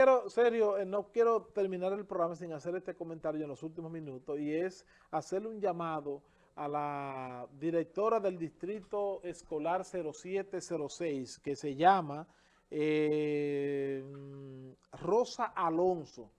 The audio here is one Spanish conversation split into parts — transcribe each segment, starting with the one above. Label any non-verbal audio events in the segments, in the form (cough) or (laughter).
Pero, serio, eh, no quiero terminar el programa sin hacer este comentario en los últimos minutos y es hacerle un llamado a la directora del Distrito Escolar 0706 que se llama eh, Rosa Alonso.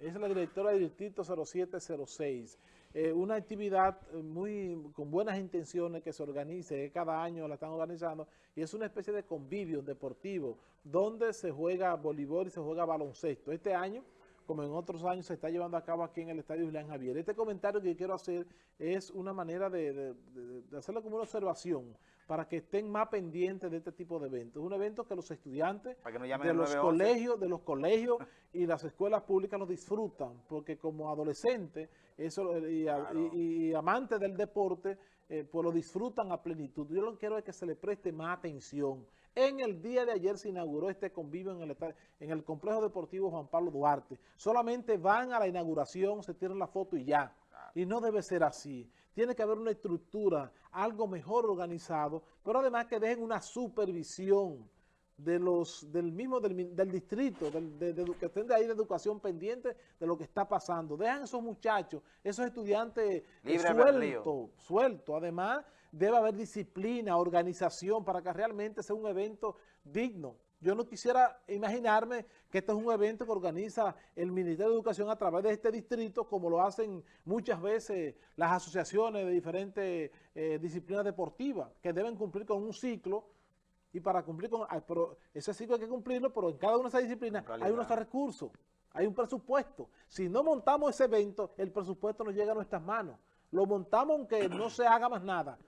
Es la directora del Distrito 0706. Eh, una actividad eh, muy con buenas intenciones que se organice, que cada año la están organizando, y es una especie de convivio deportivo, donde se juega voleibol y se juega baloncesto. Este año, como en otros años, se está llevando a cabo aquí en el Estadio Julián Javier. Este comentario que quiero hacer es una manera de, de hacerlo como una observación, para que estén más pendientes de este tipo de eventos. Es un evento que los estudiantes de los colegios, de los colegios (laughs) y las escuelas públicas lo disfrutan, porque como adolescentes eso, y, amantes del deporte, eh, pues lo disfrutan a plenitud. Yo lo que quiero es que se le preste más atención. En el día de ayer se inauguró este convivio en el, en el complejo deportivo Juan Pablo Duarte. Solamente van a la inauguración, se tiran la foto y ya. Y no debe ser así. Tiene que haber una estructura, algo mejor organizado, pero además que dejen una supervisión de los del mismo del, distrito, que estén de ahí de educación pendiente de lo que está pasando. Dejan esos muchachos, esos estudiantes eh, sueltos, sueltos. Además, debe haber disciplina, organización para que realmente sea un evento digno. Yo no quisiera imaginarme que este es un evento que organiza el Ministerio de Educación a través de este distrito, como lo hacen muchas veces las asociaciones de diferentes eh, disciplinas deportivas, que deben cumplir con un ciclo, y para cumplir con pero ese ciclo hay que cumplirlo, pero en cada una de esas disciplinas hay unos recursos, hay un presupuesto. Si no montamos ese evento, el presupuesto no llega a nuestras manos. Lo montamos aunque no se haga más nada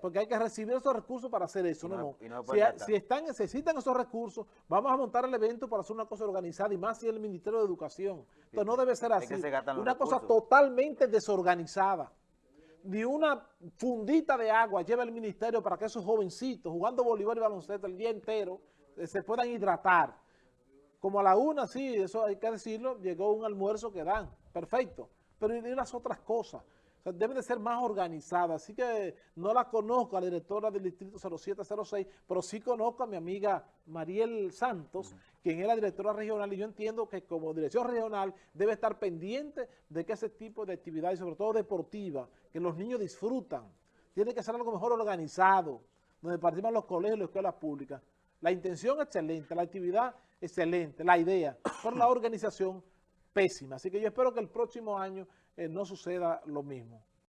porque hay que recibir esos recursos para hacer eso. no, si, están, necesitan esos recursos, vamos a montar el evento para hacer una cosa organizada y más si es el Ministerio de Educación. Entonces no debe ser así. Una cosa totalmente desorganizada. Ni una fundita de agua lleva el ministerio para que esos jovencitos jugando voleibol y baloncesto el día entero eh, se puedan hidratar. Como a la una, sí, eso hay que decirlo, llegó un almuerzo que dan, perfecto. Pero y las otras cosas debe de ser más organizada. Así que no la conozco a la directora del Distrito 0706, pero sí conozco a mi amiga Mariel Santos, quien es la directora regional, y yo entiendo que como dirección regional debe estar pendiente de que ese tipo de actividades, sobre todo deportiva, que los niños disfrutan, tiene que ser algo mejor organizado, donde participan los colegios y las escuelas públicas. La intención excelente, la actividad excelente, la idea, pero la (coughs) organización pésima. Así que yo espero que el próximo año eh, no suceda lo mismo.